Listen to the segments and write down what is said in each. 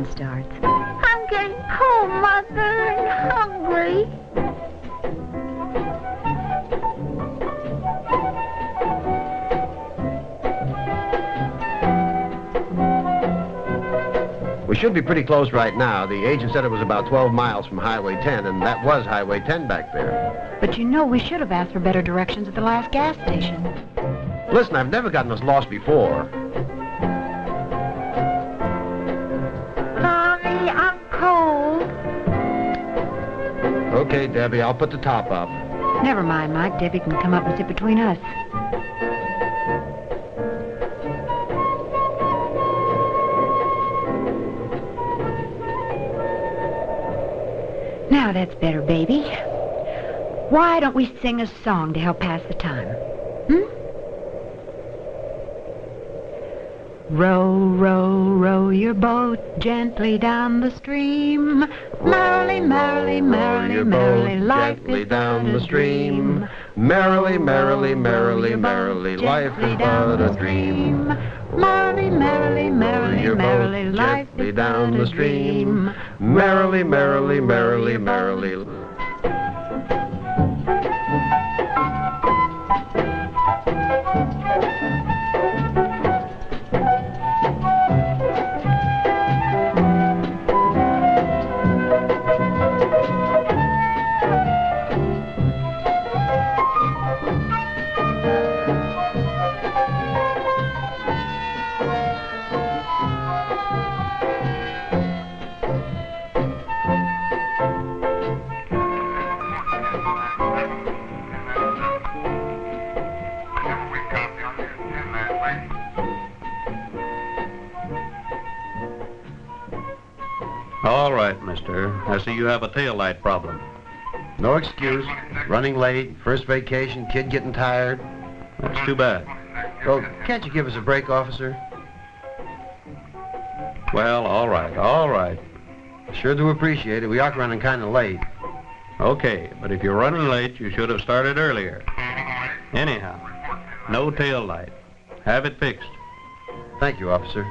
vacation starts. I'm getting cold, Mother, and hungry. We should be pretty close right now. The agent said it was about 12 miles from Highway 10, and that was Highway 10 back there. But you know we should have asked for better directions at the last gas station. Listen, I've never gotten us lost before. Debbie, I'll put the top up. Never mind, Mike. Debbie can come up and sit between us. Now that's better, baby. Why don't we sing a song to help pass the time? Hmm? Row, row, row your boat gently down the stream. Merrily, merrily, merrily, merrily, life is down but the a stream. dream. Merrily, merrily, merrily, merrily, life is but a dream. Merrily, merrily, merrily, merrily, life is down but the a stream. dream. Merrily, merrily, merrily, merrily. See you have a tail light problem. No excuse. Running late, first vacation, kid getting tired. That's too bad. Well, can't you give us a break, officer? Well, all right, all right. Sure do appreciate it. We are running kind of late. Okay, but if you're running late, you should have started earlier. Anyhow, no tail light. Have it fixed. Thank you, officer.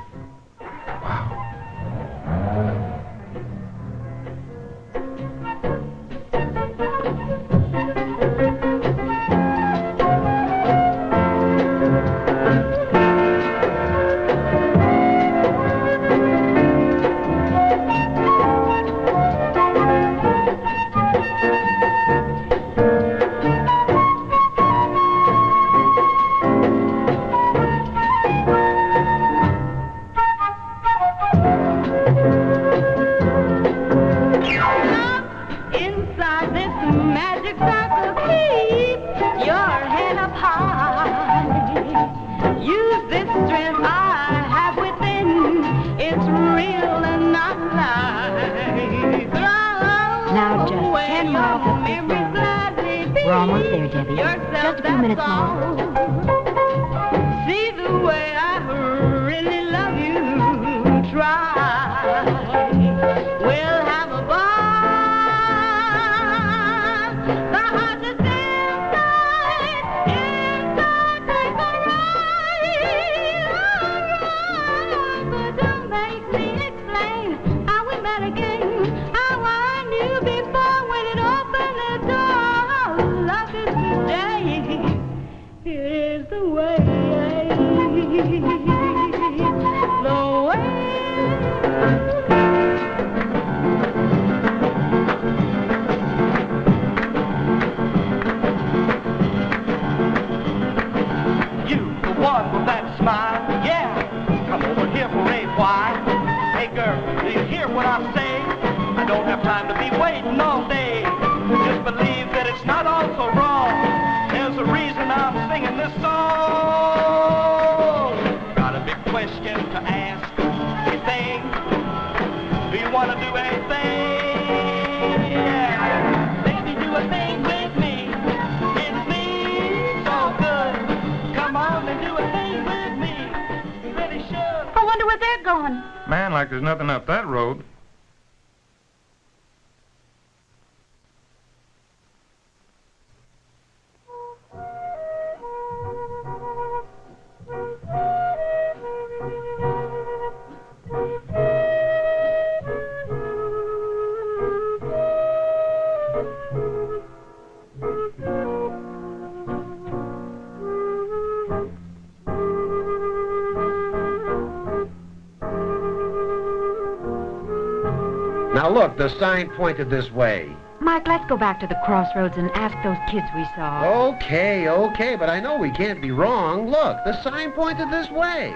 The sign pointed this way. Mike, let's go back to the crossroads and ask those kids we saw. Okay, okay, but I know we can't be wrong. Look, the sign pointed this way.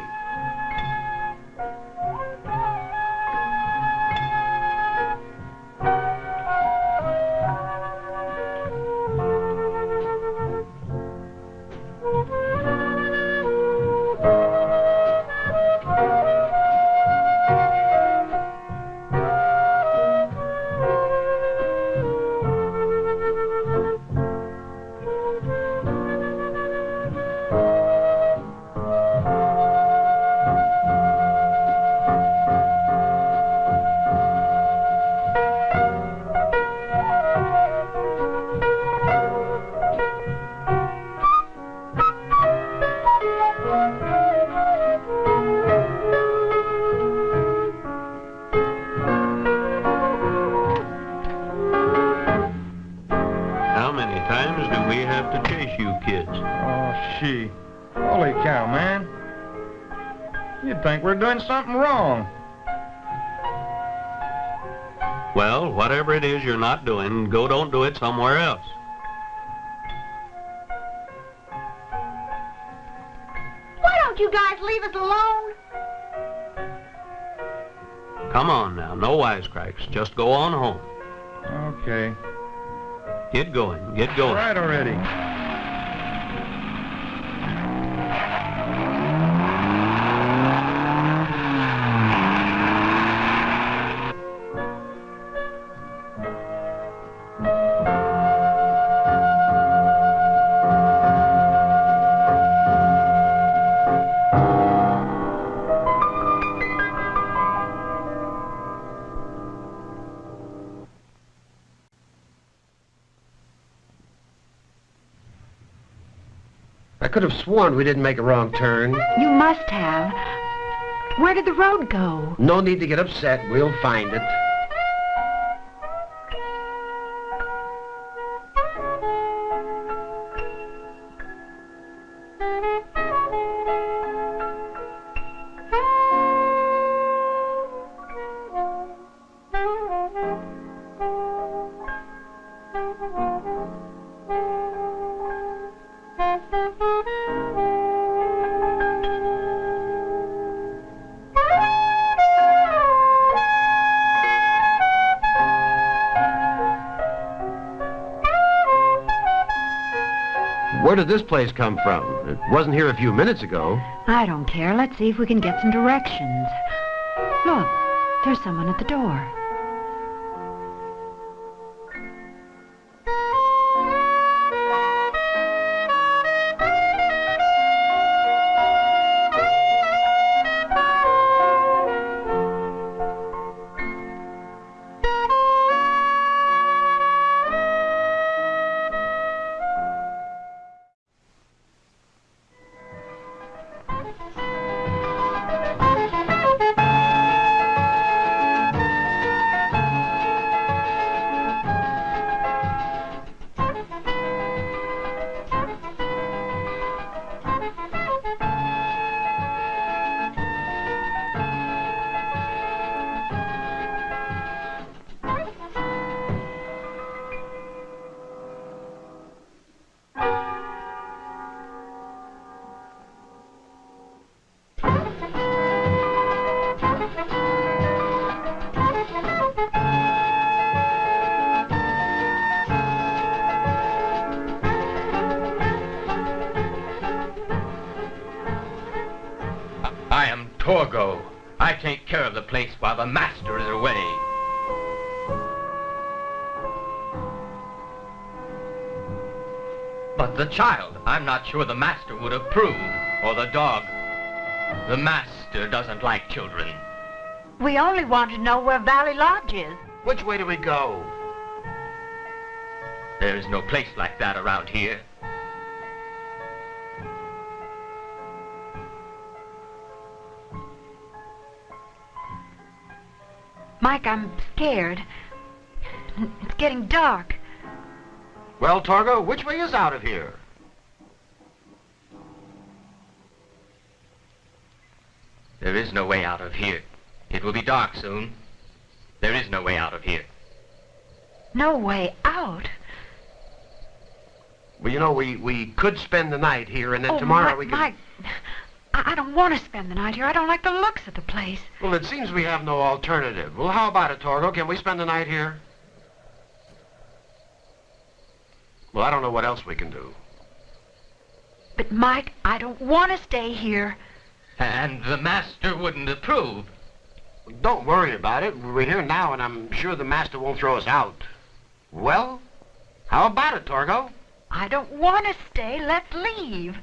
Something wrong. Well, whatever it is you're not doing, go don't do it somewhere else. Why don't you guys leave us alone? Come on now, no wisecracks. Just go on home. Okay. Get going, get going. right already. Could have sworn we didn't make a wrong turn. You must have. Where did the road go? No need to get upset. We'll find it. Did this place come from? It wasn't here a few minutes ago. I don't care. Let's see if we can get some directions. Look, there's someone at the door. Sure the master would approve, or the dog. The master doesn't like children. We only want to know where Valley Lodge is. Which way do we go? There's no place like that around here. Mike, I'm scared. It's getting dark. Well, Torgo, which way is out of here? There is no way out of here. It will be dark soon. There is no way out of here. No way out. Well, you know, we, we could spend the night here, and then oh, tomorrow Mike, we can... Mike, I, I don't want to spend the night here. I don't like the looks of the place. Well, it seems we have no alternative. Well, how about it, Torgo? Can we spend the night here? Well, I don't know what else we can do. But, Mike, I don't want to stay here. And the master wouldn't approve. Don't worry about it. We're here now, and I'm sure the master won't throw us out. Well, how about it, Torgo? I don't want to stay. Let's leave.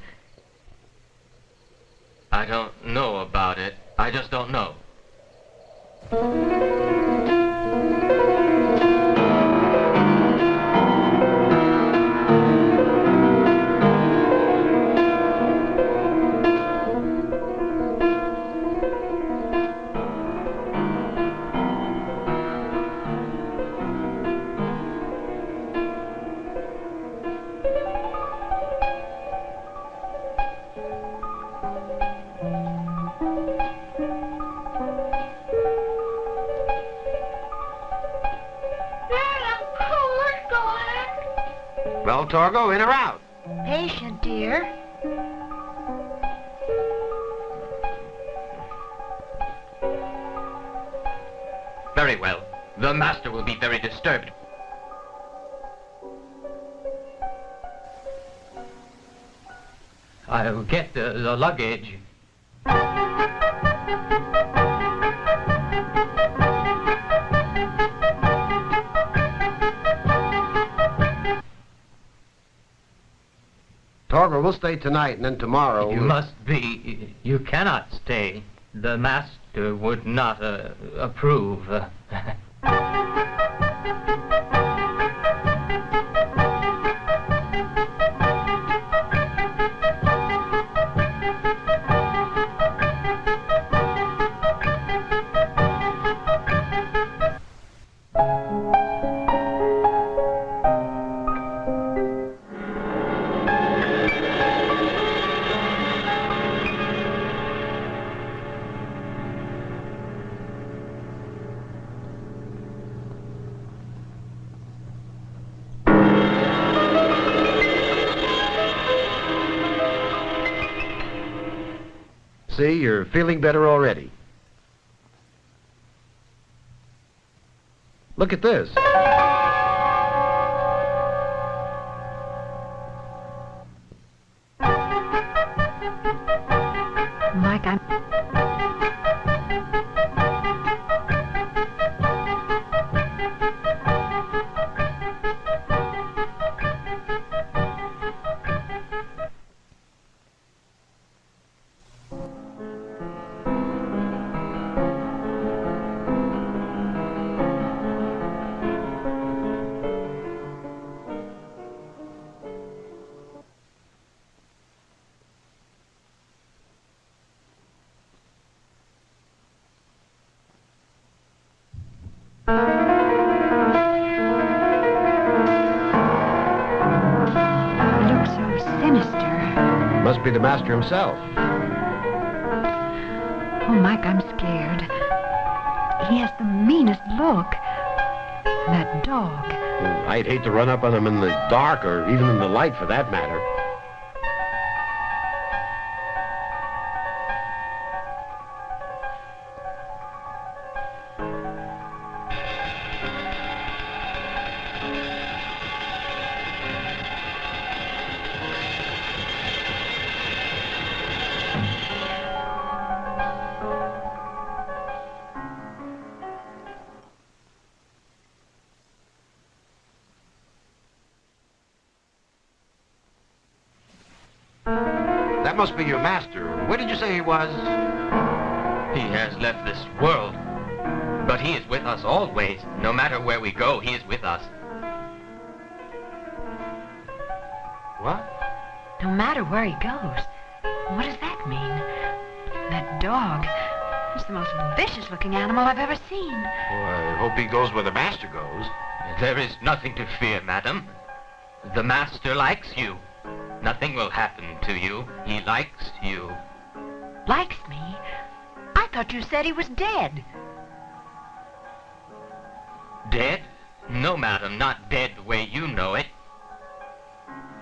I don't know about it. I just don't know. Torgo, in or out? Patient, dear. Very well. The master will be very disturbed. I'll get the, the luggage. Torgo, we'll stay tonight, and then tomorrow... You we'll- must be. You cannot stay. The master would not uh, approve. feeling better already. Look at this. Himself. Oh, Mike, I'm scared. He has the meanest look. That dog. I'd hate to run up on him in the dark, or even in the light, for that matter. Must be your master. Where did you say he was? He has left this world. But he is with us always. No matter where we go, he is with us. What? No matter where he goes. What does that mean? That dog. It's the most vicious looking animal I've ever seen. Well, I hope he goes where the master goes. There is nothing to fear, madam. The master likes you. Nothing will happen to you. He likes you. Likes me? I thought you said he was dead. Dead? No, madam, not dead the way you know it.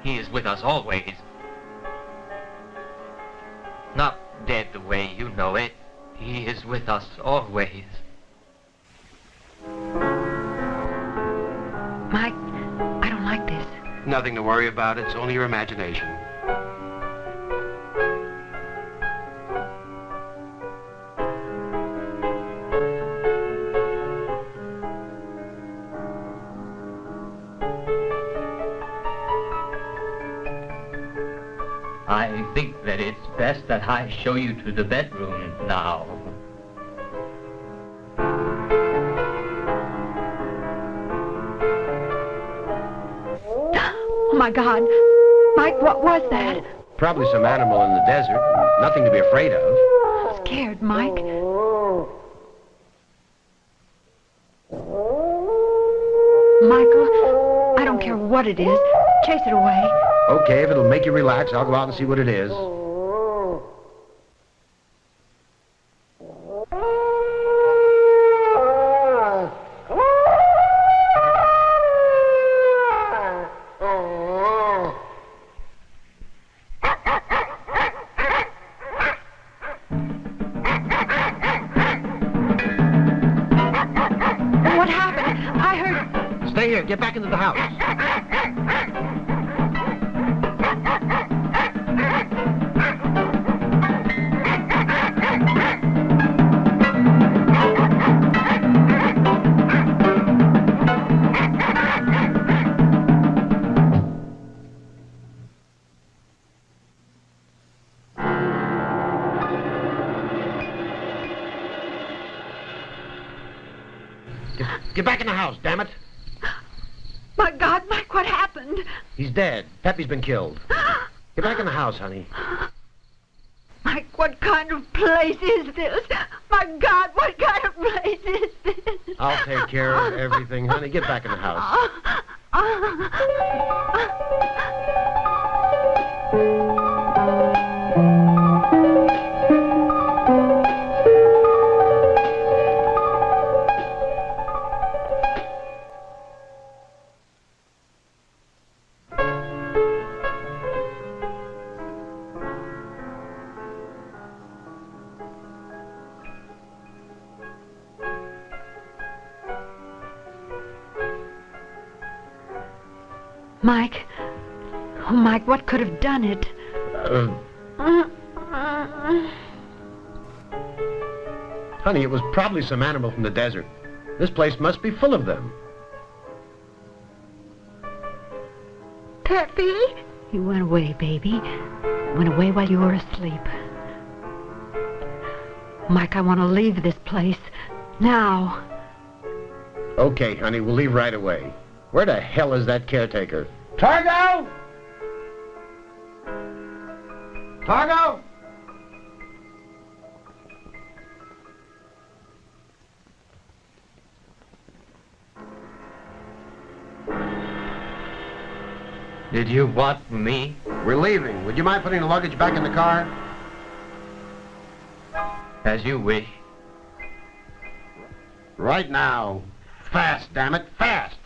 He is with us always. Not dead the way you know it. He is with us always. Mike, I don't like this. Nothing to worry about. It's only your imagination. I think that it's best that I show you to the bedroom now. Oh, my God. Mike, what was that? Probably some animal in the desert. Nothing to be afraid of. I'm scared, Mike. Michael, I don't care what it is. Chase it away. Okay, if it'll make you relax, I'll go out and see what it is. Oh. Been killed. Get back in the house, honey. Mike, what kind of place is this? My God, what kind of place is this? I'll take care of everything, honey. Get back in the house. Probably some animal from the desert. This place must be full of them. Peppy? He went away, baby. Went away while you were asleep. Mike, I want to leave this place. Now. Okay, honey, we'll leave right away. Where the hell is that caretaker? Torgo! Torgo! Did you want me? We're leaving. Would you mind putting the luggage back in the car? As you wish. Right now. Fast, damn it, fast!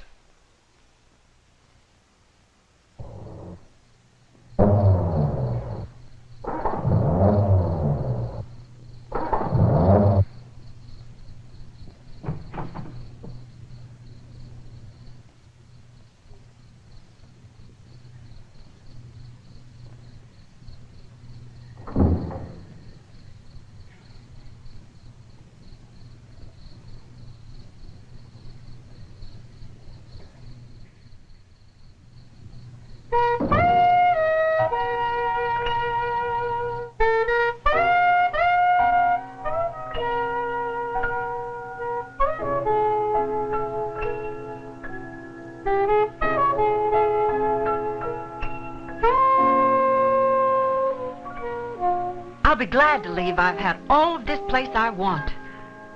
Be glad to leave. I've had all of this place I want.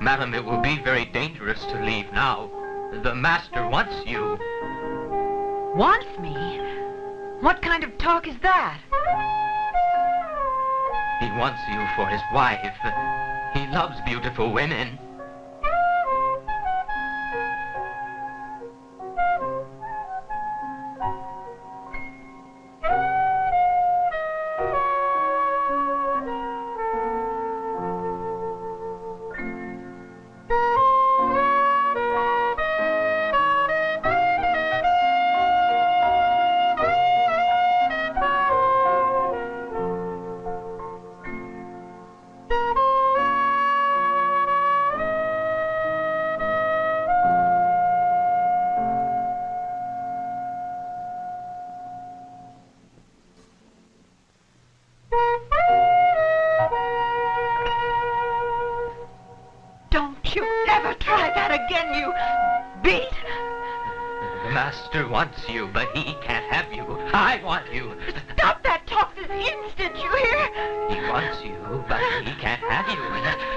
Madam, it will be very dangerous to leave now. The master wants you. Wants me? What kind of talk is that? He wants you for his wife. He loves beautiful women. Master wants you, but he can't have you. I want you. Stop that talk this instant, you hear? He wants you, but he can't have you.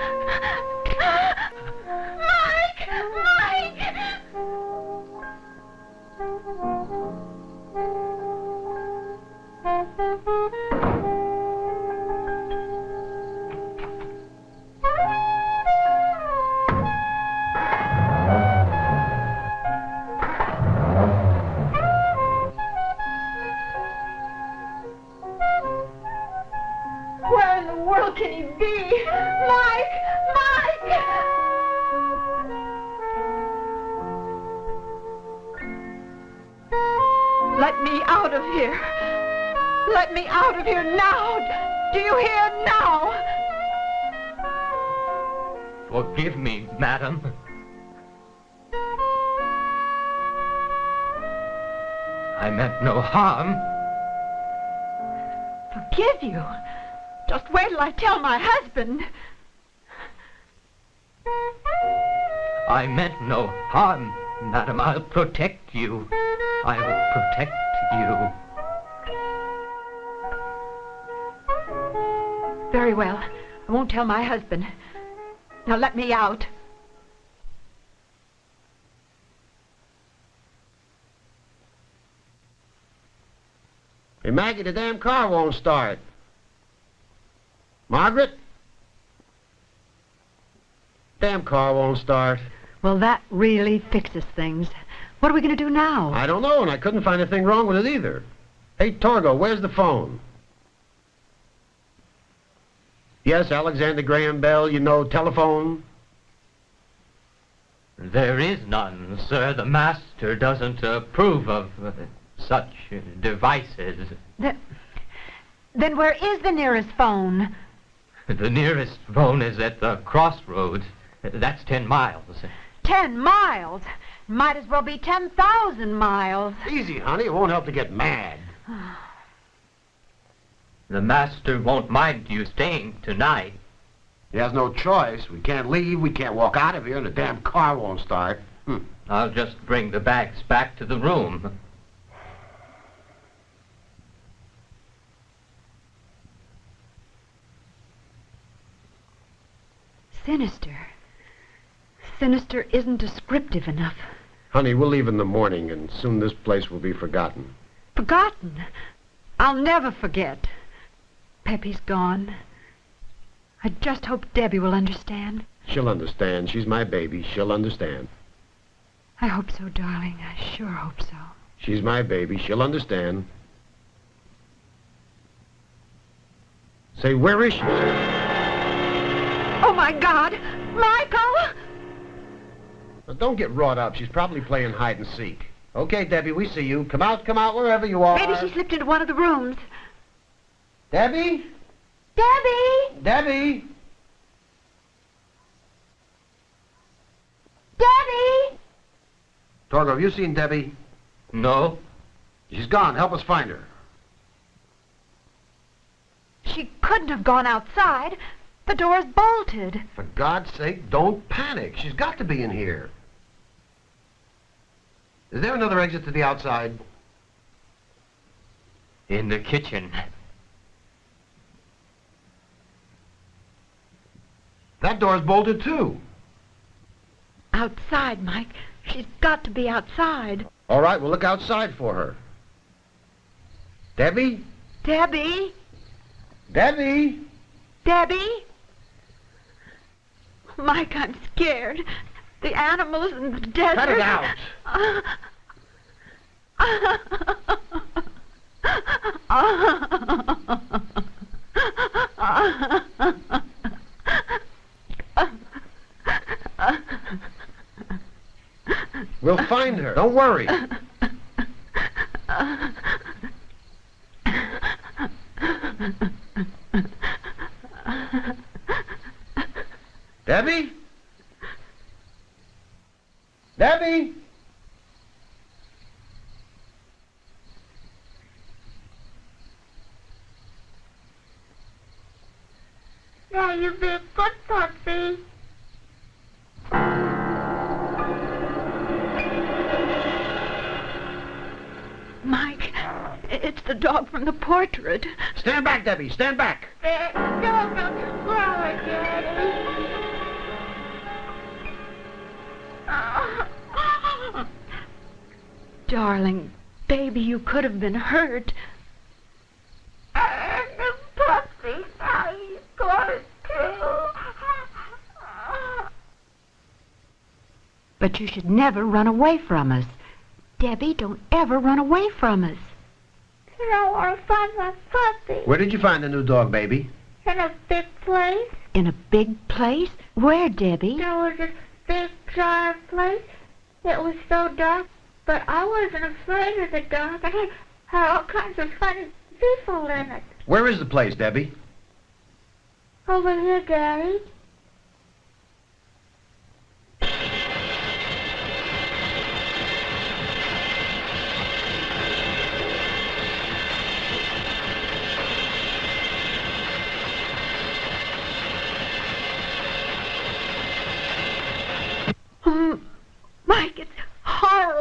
Let me out. Hey, Maggie, the damn car won't start. Margaret? Damn car won't start. Well, that really fixes things. What are we going to do now? I don't know, and I couldn't find anything wrong with it either. Hey, Torgo, where's the phone? Yes, Alexander Graham Bell, you know, telephone. There is none, sir. The master doesn't approve of uh, such uh, devices. Then, then where is the nearest phone? The nearest phone is at the crossroads. That's ten miles. Ten miles. Might as well be ten thousand miles. Easy, honey. It won't help to get mad. The master won't mind you staying tonight. He has no choice. We can't leave. We can't walk out of here, and the damn car won't start. Hmm. I'll just bring the bags back to the room. Sinister. Sinister isn't descriptive enough. Honey, we'll leave in the morning, and soon this place will be forgotten. Forgotten. I'll never forget. Peppy's gone. I just hope Debbie will understand. She'll understand. She's my baby. She'll understand. I hope so, darling. I sure hope so. She's my baby. She'll understand. Say, where is she? Oh, my God! Michael! Now, don't get wrought up. She's probably playing hide and seek. Okay, Debbie, we see you. Come out, come out, wherever you are. Maybe she slipped into one of the rooms. Debbie? Debbie! Debbie? Debbie! Torgo, have you seen Debbie? No? She's gone. Help us find her. She couldn't have gone outside. The door's bolted. For God's sake, don't panic. She's got to be in here. Is there another exit to the outside? In the kitchen. That door's bolted, too. Outside, Mike. She's got to be outside. All right, we'll look outside for her. Debbie? Debbie? Debbie? Debbie? Mike, I'm scared. The animals in the desert. Cut it out. We'll find her. Don't worry. Debbie? Now you be a good puppy. It's the dog from the portrait. Stand back, Debbie. Stand back. Doesn't cry, Daddy. Darling, baby, you could have been hurt. But you should never run away from us. Debbie, don't ever run away from us. And I want to find my puppy Where did you find the new dog, baby? in a big place. In a big place? Where, Debbie? There was a big giant place. It was so dark, but I wasn't afraid of the dark. I it had all kinds of funny people in it. Where is the place, Debbie? Over here, Daddy.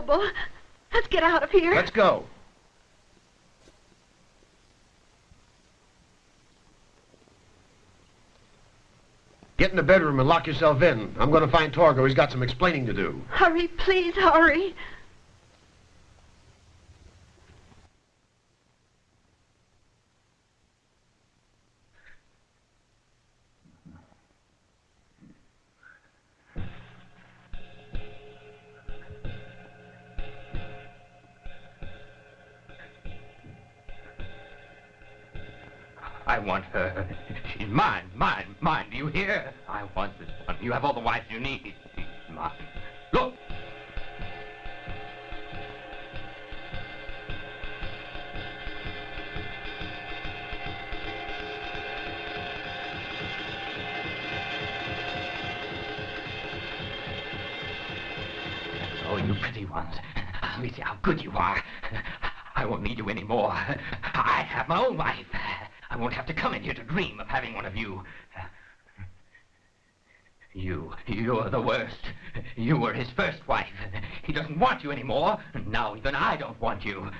Horrible. Let's get out of here. Let's go. Get in the bedroom and lock yourself in. I'm going to find Torgo. He's got some explaining to do. Hurry, please, hurry. I want her. She's mine, mine, mine. Do you hear? I want this one. You have all the wives you need. She's mine. Look. Oh, you pretty ones. Let me see how good you are. I won't need you anymore. I have my own wife. Won't have to come in here to dream of having one of you. You, you're the worst. You were his first wife. He doesn't want you anymore. And now even I don't want you.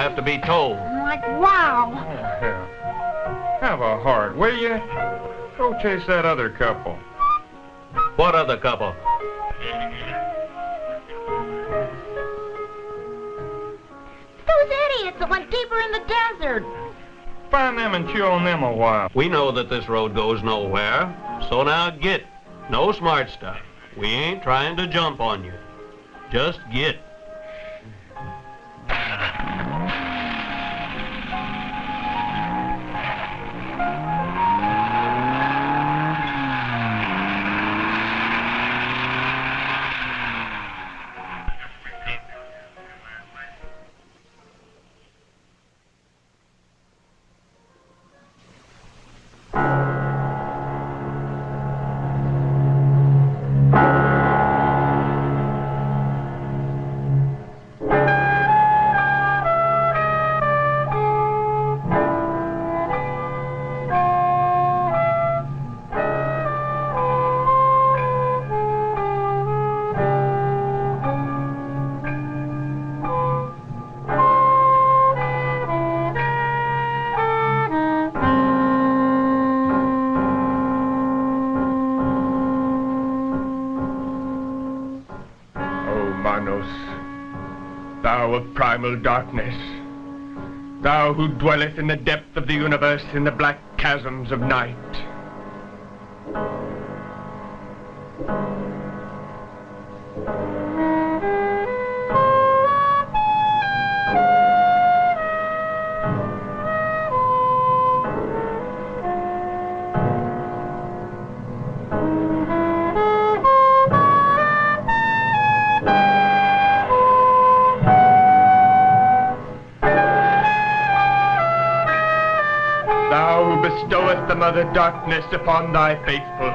Have to be told? Like, wow. Oh. Have a heart, will you? Go chase that other couple. What other couple? Those idiots that went deeper in the desert. Find them and chew on them a while. We know that this road goes nowhere. So now get. No smart stuff. We ain't trying to jump on you. Just get. Primal darkness, thou who dwelleth in the depth of the universe in the black chasms of night. The darkness upon thy faithful,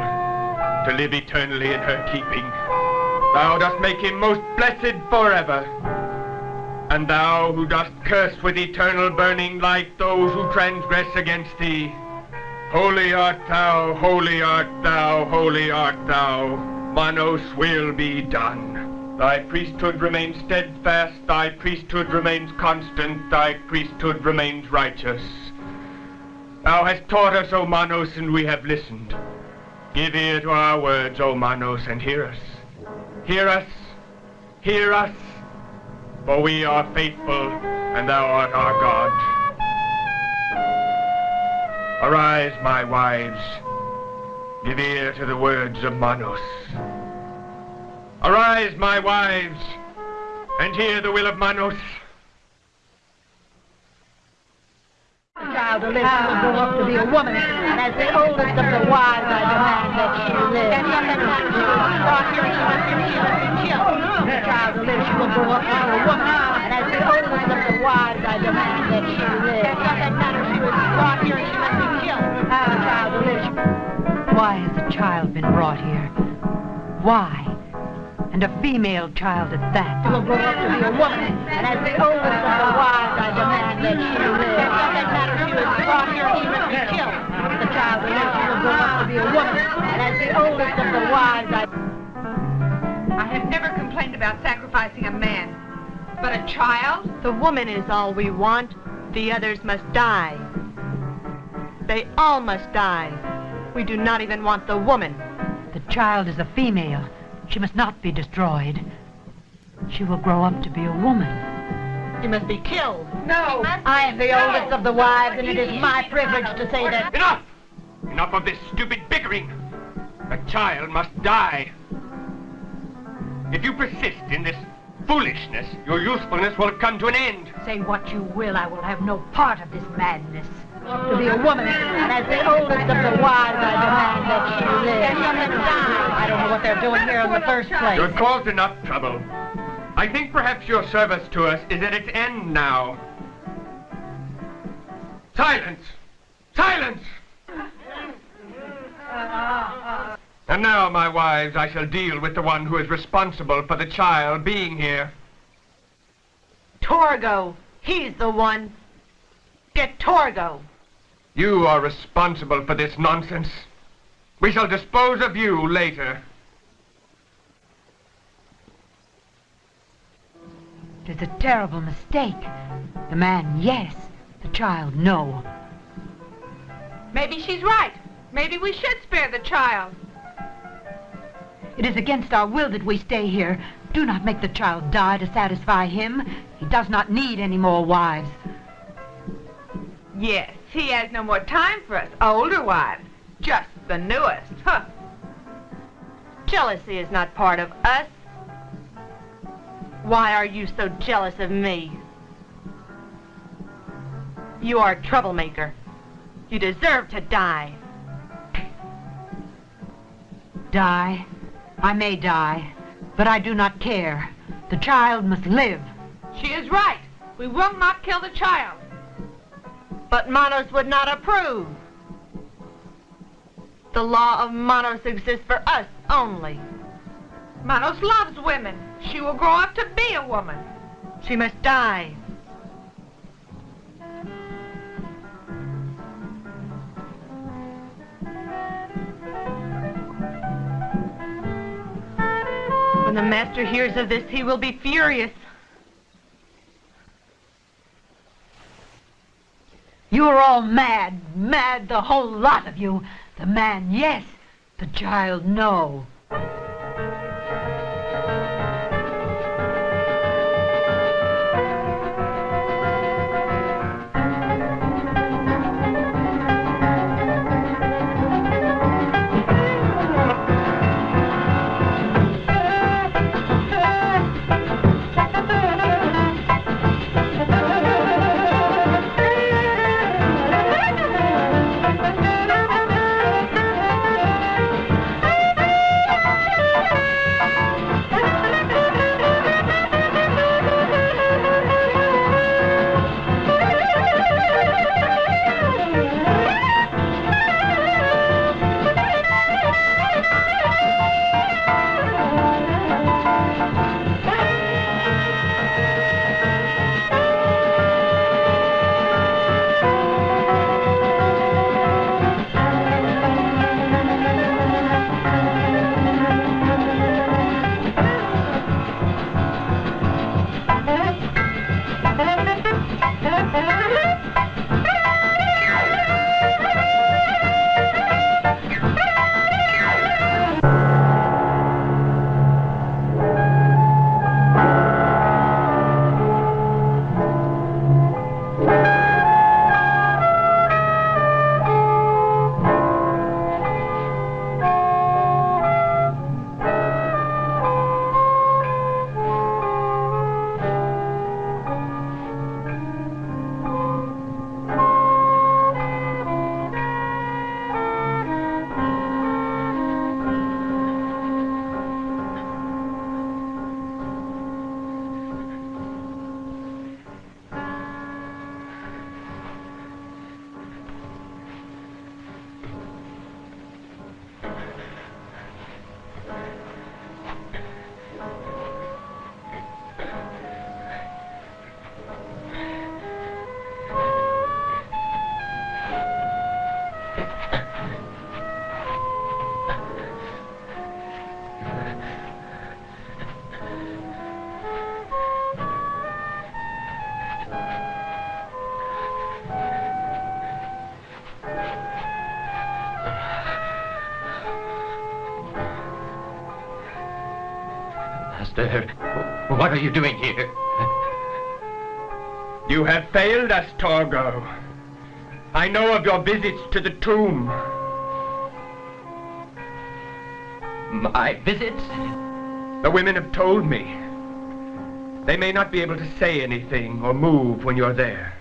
to live eternally in her keeping. Thou dost make him most blessed forever. And thou who dost curse with eternal burning light those who transgress against thee. Holy art thou, holy art thou, holy art thou. Manos will be done. Thy priesthood remains steadfast, thy priesthood remains constant, thy priesthood remains righteous. Thou hast taught us, O Manos, and we have listened. Give ear to our words, O Manos, and hear us. Hear us, hear us, for we are faithful, and thou art our God. Arise, my wives, give ear to the words of Manos. Arise, my wives, and hear the will of Manos. The child live, she will grow up to be a woman, and as the oldest of the wives, I demand that she live. The child live, she will grow up to be a woman, and as the oldest of the wives, I demand that she live. She was brought here, she must be killed. The child to live, Why has the child been brought here? Why? And a female child at that. will grow up to be a woman, and as the oldest of the wives, I demand that she live. It doesn't matter, she was brought here, must be killed. The child will live, she will grow up to be a woman, and as the oldest of the wives, I... I have never complained about sacrificing a man. But a child? The woman is all we want. The others must die. They all must die. We do not even want the woman. The child is a female. She must not be destroyed. She will grow up to be a woman. She must be killed. No. I am the oldest of the wives, and it is my privilege to say that... Enough! Enough of this stupid bickering. The child must die. If you persist in this foolishness, your usefulness will come to an end. Say what you will, I will have no part of this madness. To be a woman, and as the oldest of the wives, I demand that she live. I don't know what they're doing here in the first place. You have caused enough trouble. I think perhaps your service to us is at its end now. Silence! Silence! And now, my wives, I shall deal with the one who is responsible for the child being here. Torgo. He's the one. Get Torgo. You are responsible for this nonsense. We shall dispose of you later. It is a terrible mistake. The man, yes. The child, no. Maybe she's right. Maybe we should spare the child. It is against our will that we stay here. Do not make the child die to satisfy him. He does not need any more wives. Yes, he has no more time for us older wives. Just the newest. Huh. Jealousy is not part of us. Why are you so jealous of me? You are a troublemaker. You deserve to die. Die? I may die, but I do not care. The child must live. She is right. We will not kill the child. But Manos would not approve. The law of Manos exists for us only. Manos loves women. She will grow up to be a woman. She must die. When the master hears of this, he will be furious. You are all mad, mad, the whole lot of you. The man, yes. The child, no. Are you doing here? You have failed us, Torgo. I know of your visits to the tomb. My visits? The women have told me. They may not be able to say anything or move when you're there.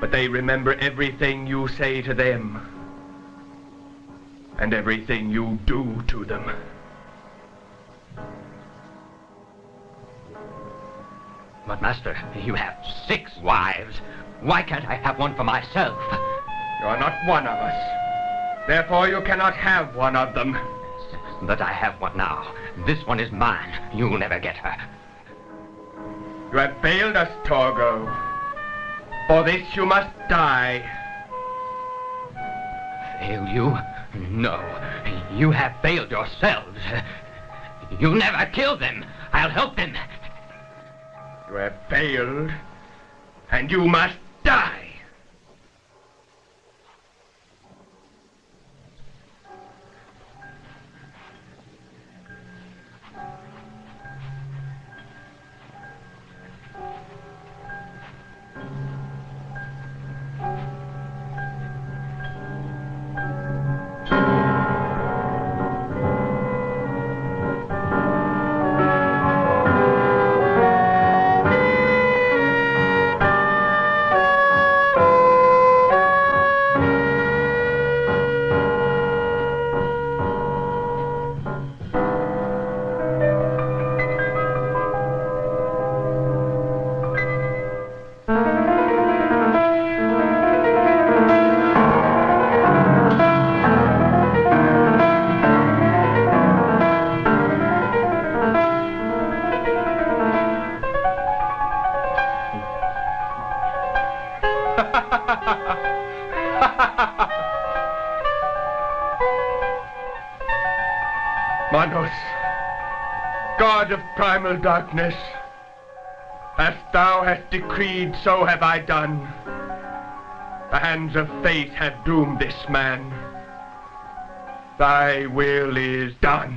But they remember everything you say to them. And everything you do to them. Master, you have six wives. Why can't I have one for myself? You're not one of us. Therefore, you cannot have one of them. But I have one now. This one is mine. You'll never get her. You have failed us, Torgo. For this you must die. Fail you? No. You have failed yourselves. You'll never kill them. I'll help them. You have failed, and you must primal darkness, as thou hast decreed, so have I done. The hands of fate have doomed this man. Thy will is done.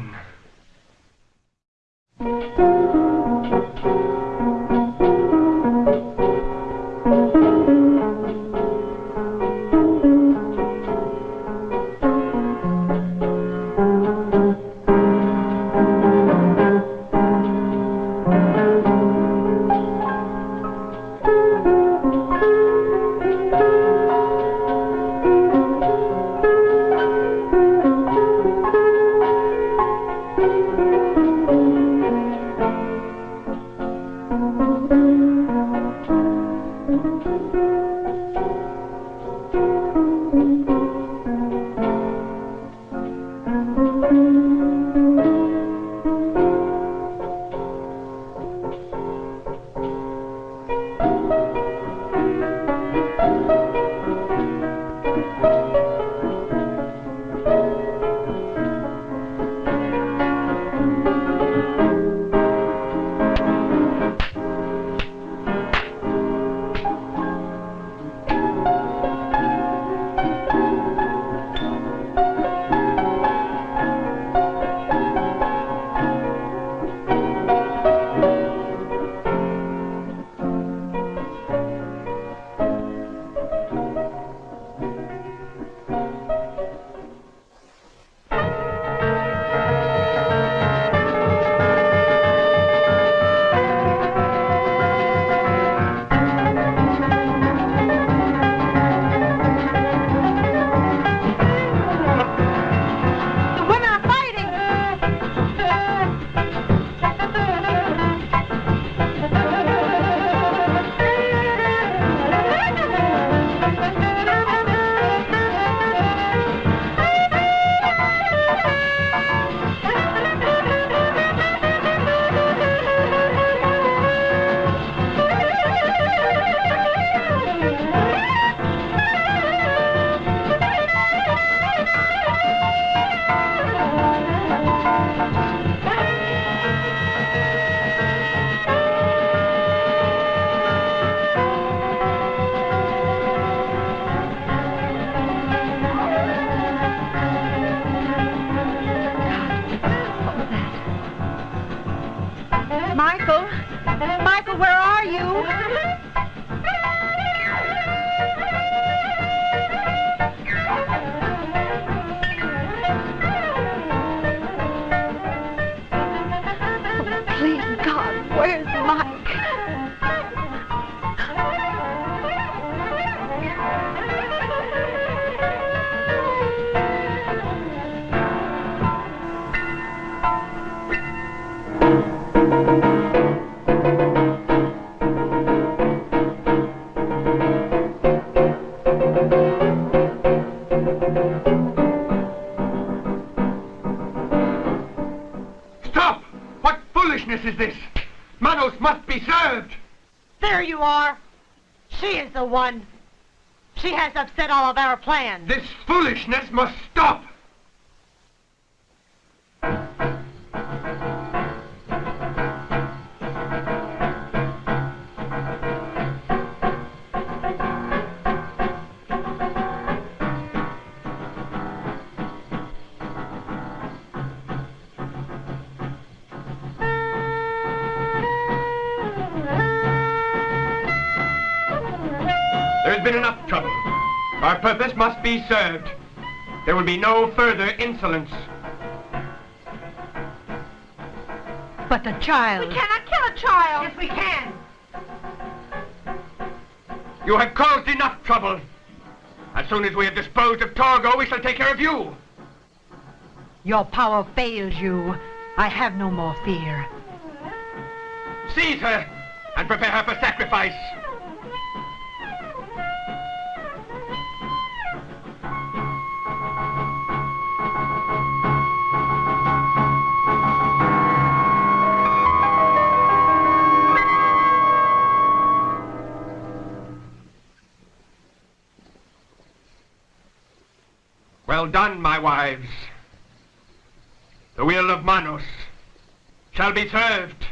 The one. She has upset all of our plans. This foolishness must Our purpose must be served. There will be no further insolence. But the child. We cannot kill a child. Yes, we can. You have caused enough trouble. As soon as we have disposed of Torgo, we shall take care of you. Your power fails you. I have no more fear. Seize her and prepare her for sacrifice. Well done, my wives. The will of Manos shall be served.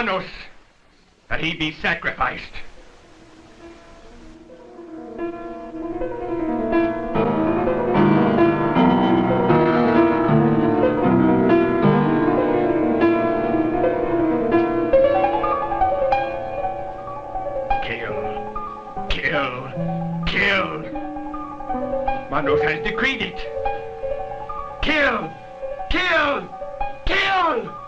Is the will of Manos that he be sacrificed. Kill, kill, kill. Manos has decreed it. Kill, kill, kill!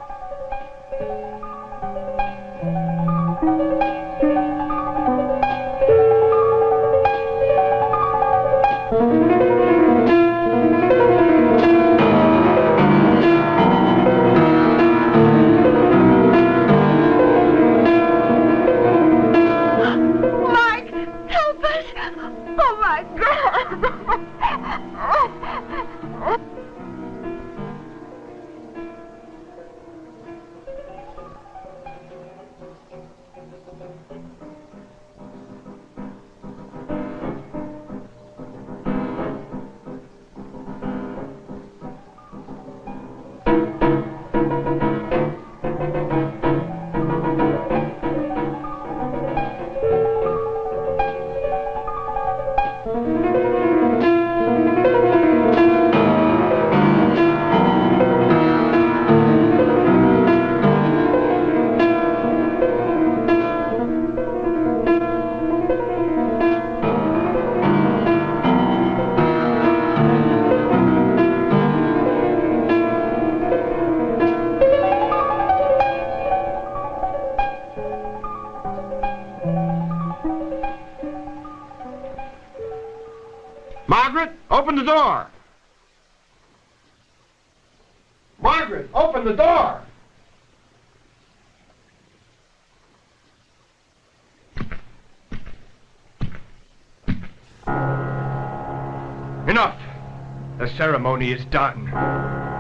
Ceremony is done.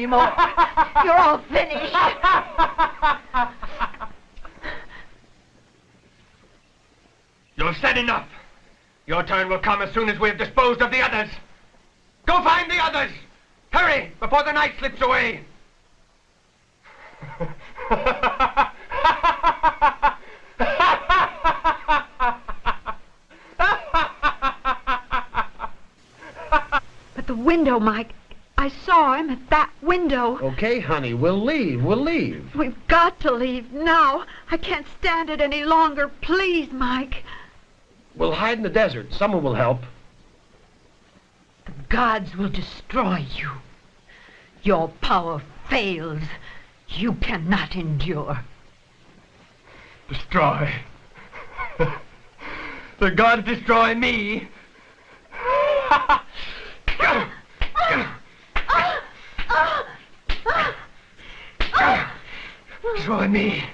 Anymore. You're all finished. You've said enough. Your turn will come as soon as we have disposed of the others. Go find the others! Hurry, before the night slips away! But the window, Mike. I saw him at that window. Okay, honey, we'll leave. We'll leave. We've got to leave. I can't stand it any longer. Please, Mike. We'll hide in the desert. Someone will help. The gods will destroy you. Your power fails. You cannot endure. Destroy. the gods destroy me. Destroy me.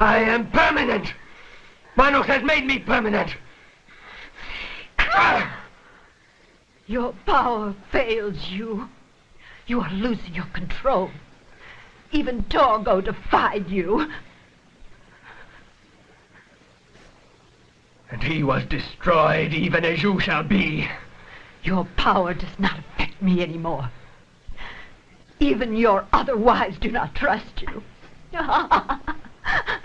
I am permanent. Manos has made me permanent. Your power fails you. You are losing your control. Even Torgo defied you. And he was destroyed even as you shall be. Your power does not affect me anymore. Even your other wives do not trust you.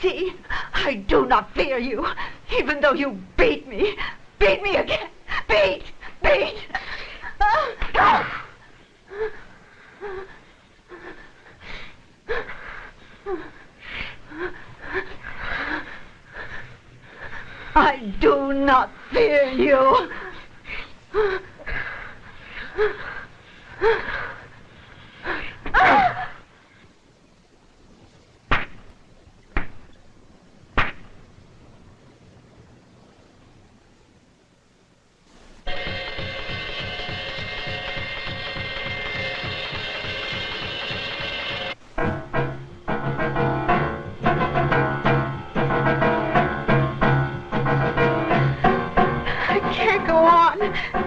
See, I do not fear you, even though you beat me. Beat me again. Beat, beat. I do not fear you. I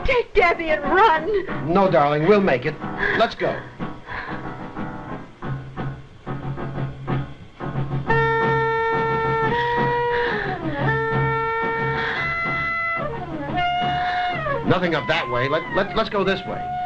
Take Debbie and run. No, darling, we'll make it. Let's go. Nothing up that way. Let, let, let's go this way.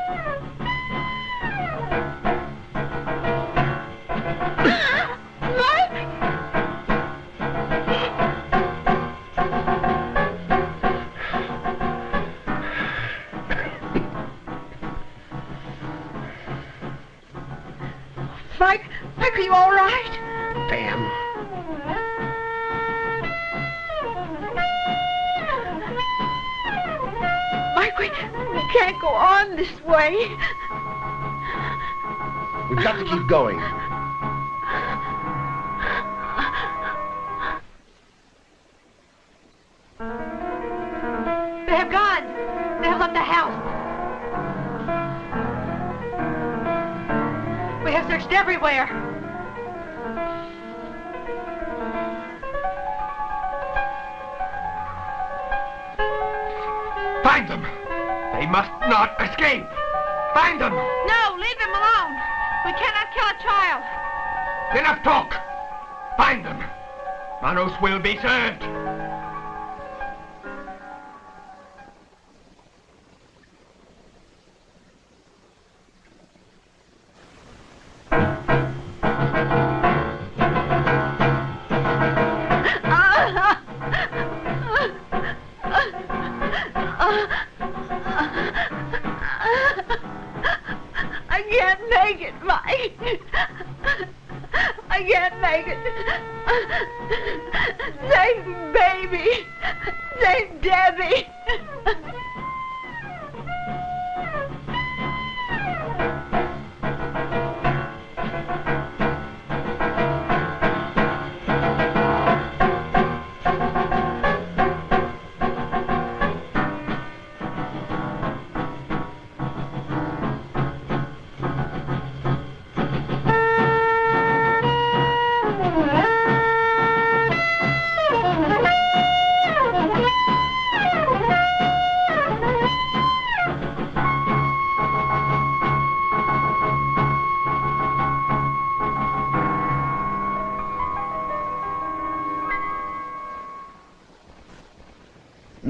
Keep going. Will be served.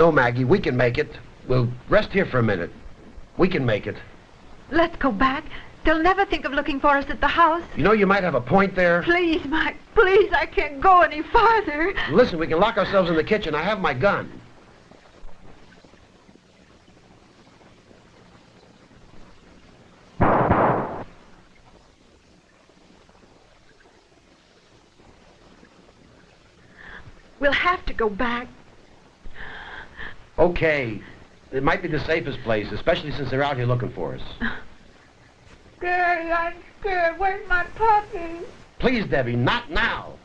No, Maggie, we can make it. We'll rest here for a minute. We can make it. Let's go back. They'll never think of looking for us at the house. You know, you might have a point there. Please, Mike, please, I can't go any farther. Listen, we can lock ourselves in the kitchen. I have my gun. We'll have to go back. Okay. It might be the safest place, especially since they're out here looking for us. Daddy, I'm scared. Where's my puppy? Please, Debbie, not now.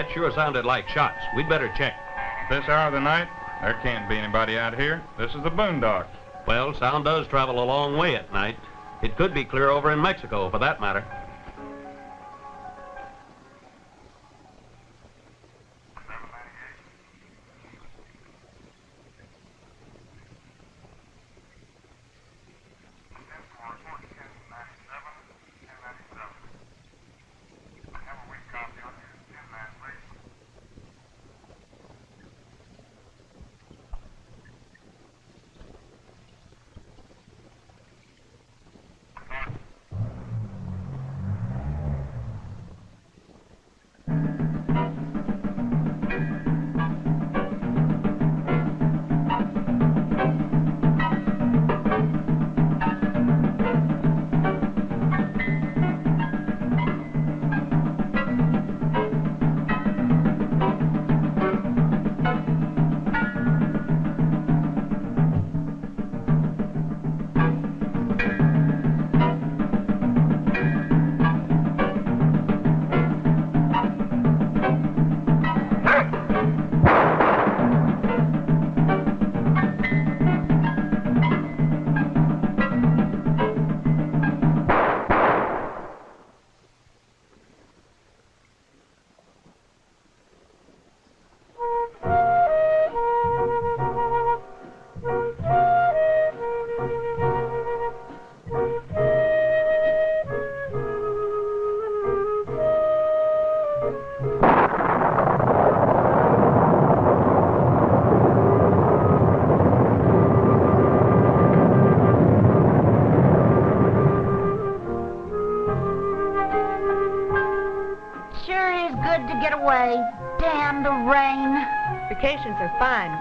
That sure sounded like shots. We'd better check. This hour of the night, there can't be anybody out here. This is the boondocks. Well, sound does travel a long way at night. It could be clear over in Mexico, for that matter.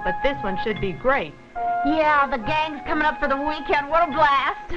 But this one should be great. Yeah, the gang's coming up for the weekend. What a blast.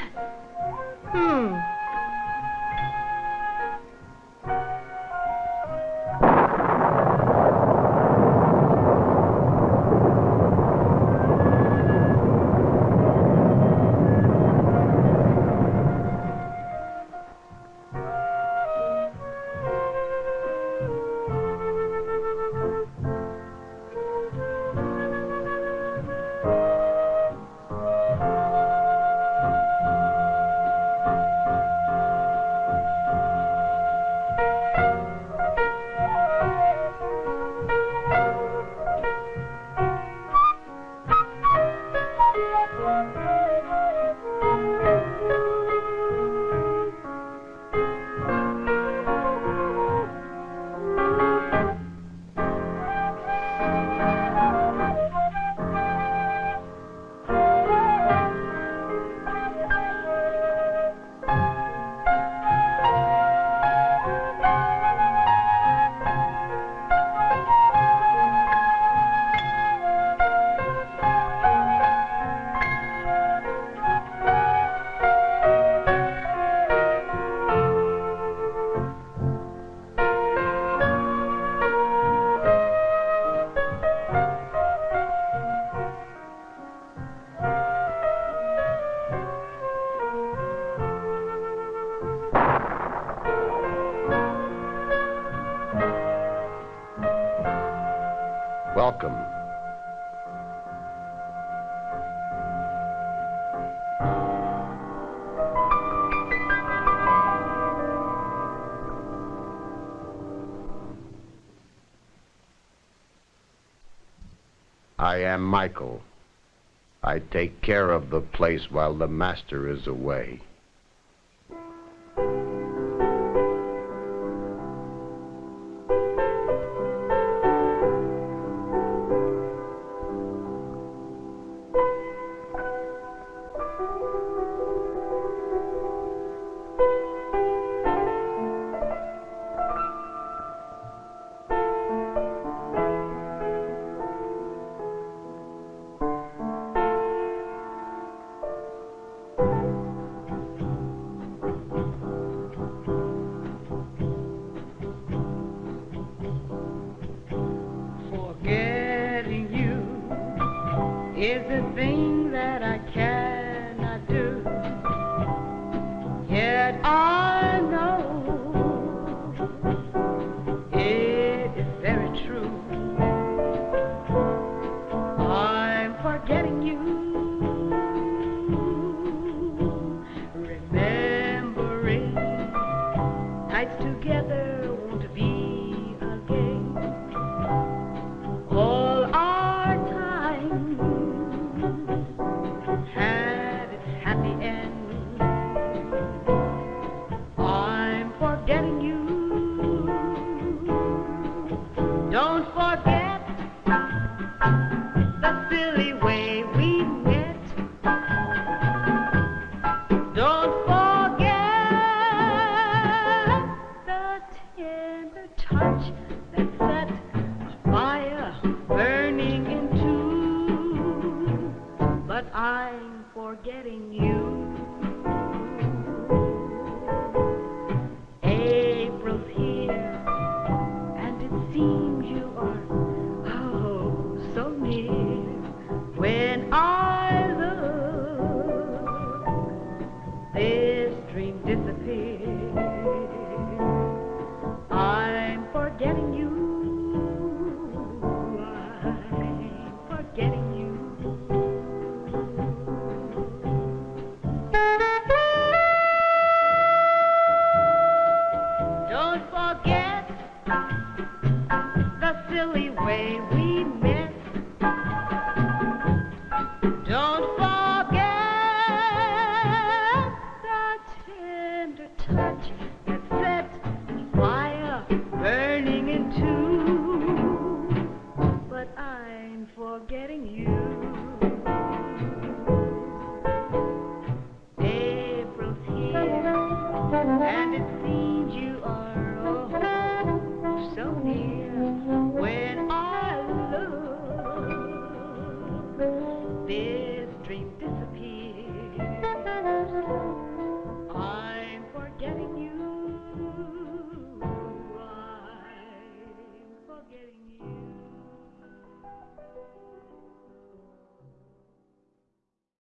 Michael. I take care of the place while the master is away. together.